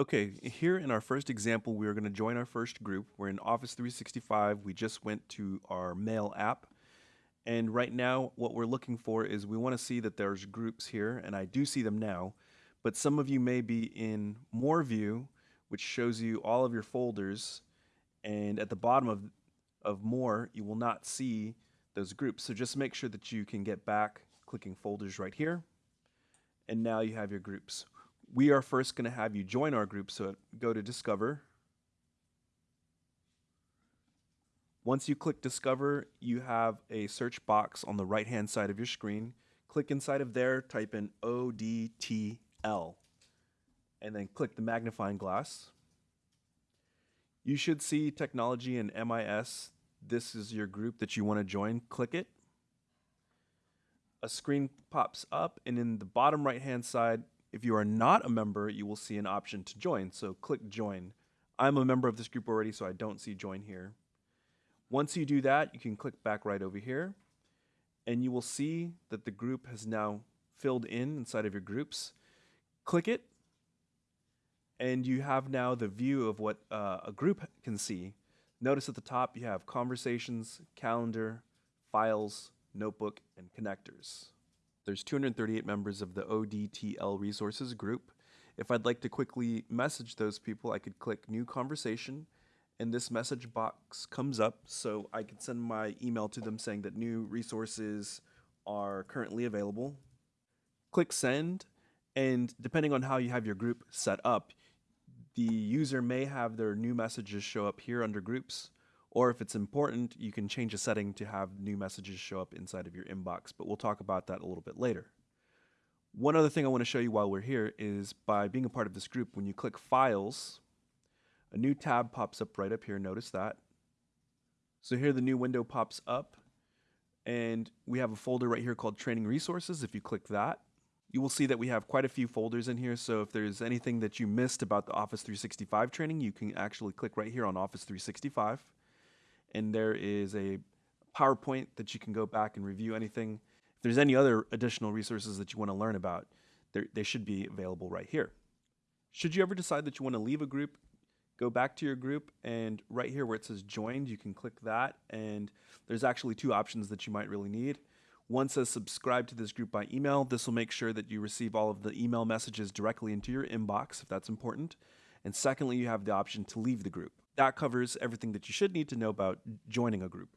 Okay, here in our first example, we are going to join our first group. We're in Office 365. We just went to our Mail app. And right now, what we're looking for is we want to see that there's groups here, and I do see them now. But some of you may be in More View, which shows you all of your folders. And at the bottom of, of More, you will not see those groups. So just make sure that you can get back clicking folders right here. And now you have your groups we are first going to have you join our group. So go to Discover. Once you click Discover, you have a search box on the right hand side of your screen. Click inside of there, type in ODTL, and then click the magnifying glass. You should see Technology and MIS. This is your group that you want to join. Click it. A screen pops up, and in the bottom right hand side, if you are not a member, you will see an option to join. So click join. I'm a member of this group already, so I don't see join here. Once you do that, you can click back right over here and you will see that the group has now filled in inside of your groups. Click it and you have now the view of what uh, a group can see. Notice at the top you have conversations, calendar, files, notebook, and connectors. There's 238 members of the ODTL resources group. If I'd like to quickly message those people, I could click new conversation and this message box comes up so I could send my email to them saying that new resources are currently available. Click send and depending on how you have your group set up, the user may have their new messages show up here under groups or if it's important, you can change a setting to have new messages show up inside of your inbox, but we'll talk about that a little bit later. One other thing I want to show you while we're here is by being a part of this group, when you click Files, a new tab pops up right up here. Notice that. So here the new window pops up, and we have a folder right here called Training Resources. If you click that, you will see that we have quite a few folders in here. So if there's anything that you missed about the Office 365 training, you can actually click right here on Office 365 and there is a PowerPoint that you can go back and review anything. If there's any other additional resources that you want to learn about, they should be available right here. Should you ever decide that you want to leave a group, go back to your group and right here where it says joined, you can click that and there's actually two options that you might really need. One says subscribe to this group by email. This will make sure that you receive all of the email messages directly into your inbox if that's important. And secondly, you have the option to leave the group that covers everything that you should need to know about joining a group.